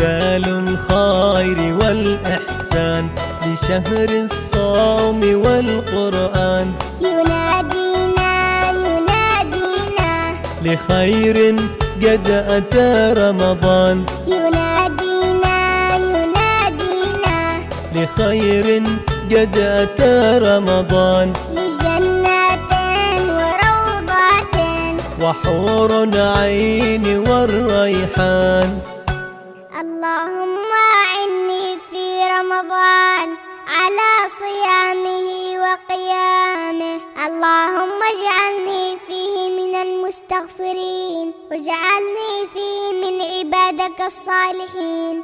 هلال الخير والإحسان لشهر الصوم والقرآن. ينادينا ينادينا. لخير قد أتى رمضان. ينادينا ينادينا. لخير قد أتى رمضان. وحور عين والريحان. اللهم أعني في رمضان على صيامه وقيامه. اللهم اجعلني فيه من المستغفرين واجعلني فيه من عبادك الصالحين.